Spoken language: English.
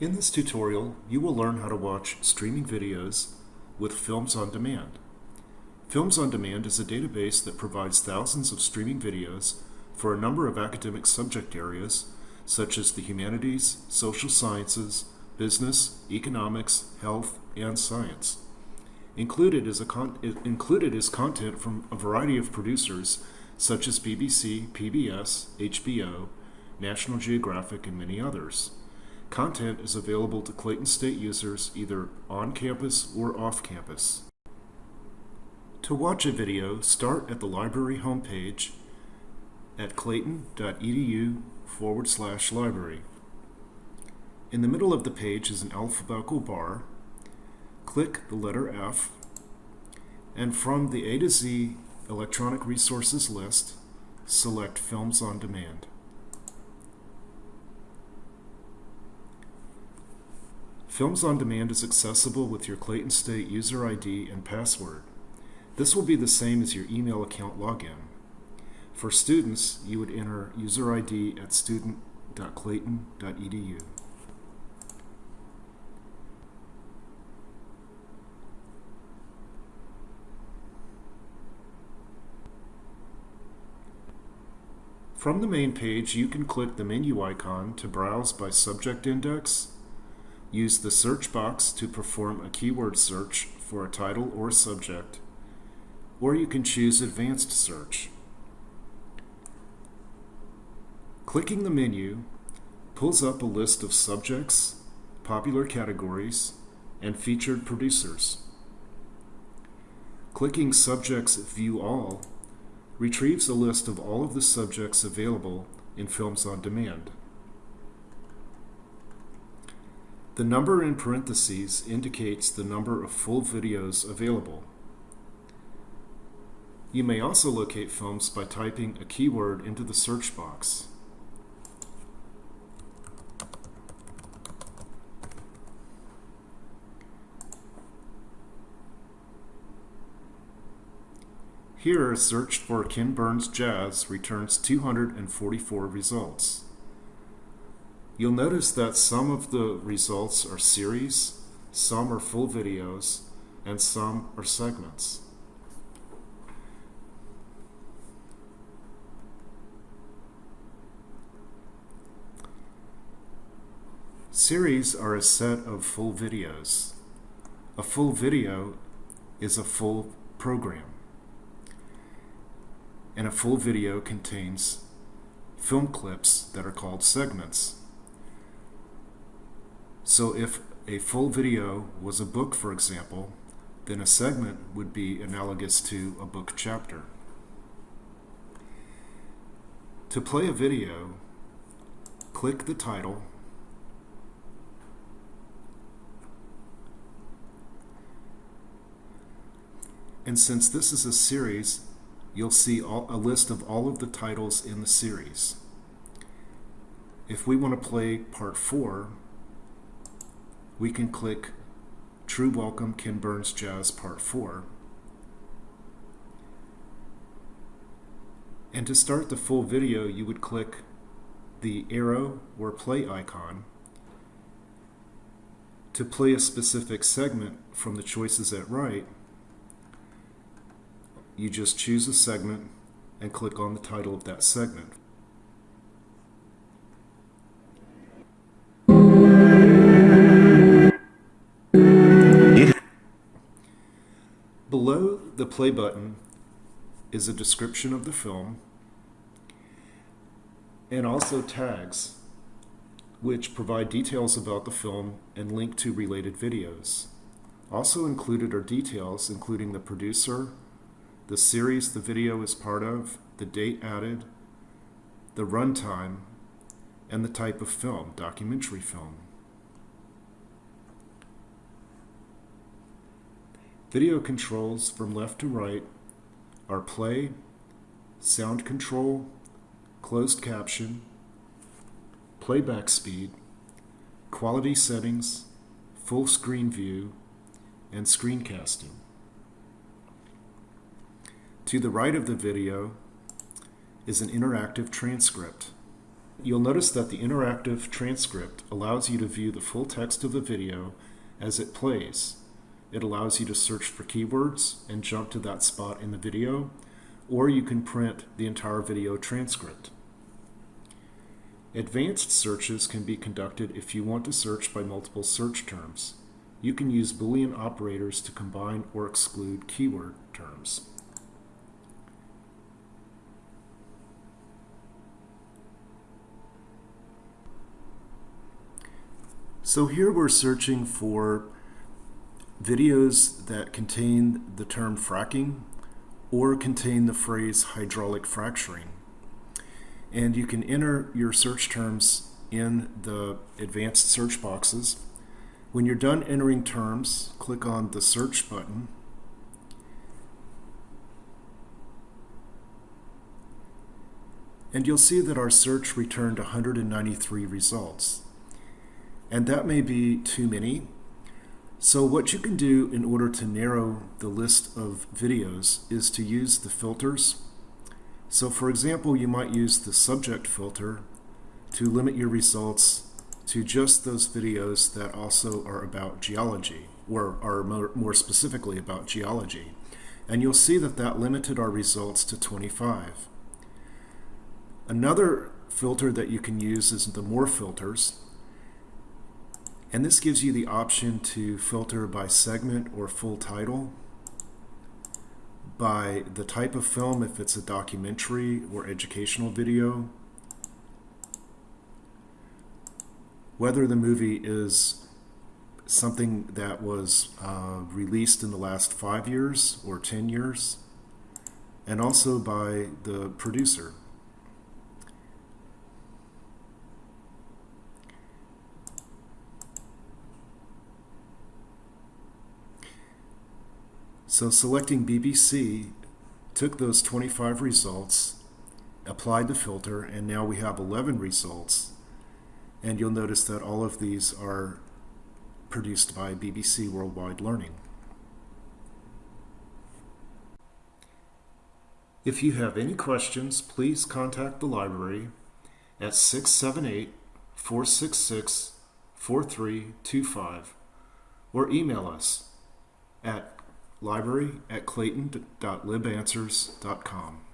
In this tutorial, you will learn how to watch streaming videos with Films on Demand. Films on Demand is a database that provides thousands of streaming videos for a number of academic subject areas such as the humanities, social sciences, business, economics, health, and science. Included is, included is content from a variety of producers such as BBC, PBS, HBO, National Geographic, and many others. Content is available to Clayton State users either on campus or off campus. To watch a video, start at the library homepage at clayton.edu forward slash library. In the middle of the page is an alphabetical bar. Click the letter F, and from the A to Z electronic resources list, select Films on Demand. Films on Demand is accessible with your Clayton State user ID and password. This will be the same as your email account login. For students, you would enter user ID at student.clayton.edu. From the main page, you can click the menu icon to browse by subject index, Use the search box to perform a keyword search for a title or subject, or you can choose advanced search. Clicking the menu pulls up a list of subjects, popular categories, and featured producers. Clicking Subjects View All retrieves a list of all of the subjects available in Films on Demand. The number in parentheses indicates the number of full videos available. You may also locate films by typing a keyword into the search box. Here, a search for Ken Burns Jazz returns 244 results. You'll notice that some of the results are series, some are full videos, and some are segments. Series are a set of full videos. A full video is a full program. And a full video contains film clips that are called segments. So if a full video was a book, for example, then a segment would be analogous to a book chapter. To play a video, click the title And since this is a series, you'll see all, a list of all of the titles in the series. If we want to play part 4, we can click True Welcome Ken Burns Jazz Part 4. And to start the full video, you would click the arrow or play icon to play a specific segment from the choices at right, you just choose a segment and click on the title of that segment. Below the play button is a description of the film and also tags which provide details about the film and link to related videos. Also included are details including the producer, the series the video is part of, the date added, the runtime, and the type of film, documentary film. Video controls from left to right are play, sound control, closed caption, playback speed, quality settings, full screen view, and screencasting. To the right of the video is an interactive transcript. You'll notice that the interactive transcript allows you to view the full text of the video as it plays. It allows you to search for keywords and jump to that spot in the video, or you can print the entire video transcript. Advanced searches can be conducted if you want to search by multiple search terms. You can use Boolean operators to combine or exclude keyword terms. So here we're searching for videos that contain the term fracking or contain the phrase hydraulic fracturing. And you can enter your search terms in the advanced search boxes. When you're done entering terms, click on the search button. And you'll see that our search returned 193 results. And that may be too many. So what you can do in order to narrow the list of videos is to use the filters. So for example, you might use the subject filter to limit your results to just those videos that also are about geology, or are more, specifically about geology. And you'll see that that limited our results to 25. Another filter that you can use is the more filters. And this gives you the option to filter by segment or full title, by the type of film if it's a documentary or educational video, whether the movie is something that was uh, released in the last five years or 10 years, and also by the producer. So selecting BBC took those 25 results, applied the filter, and now we have 11 results. And you'll notice that all of these are produced by BBC Worldwide Learning. If you have any questions, please contact the library at 678 466 4325 or email us at library at clayton.libanswers.com.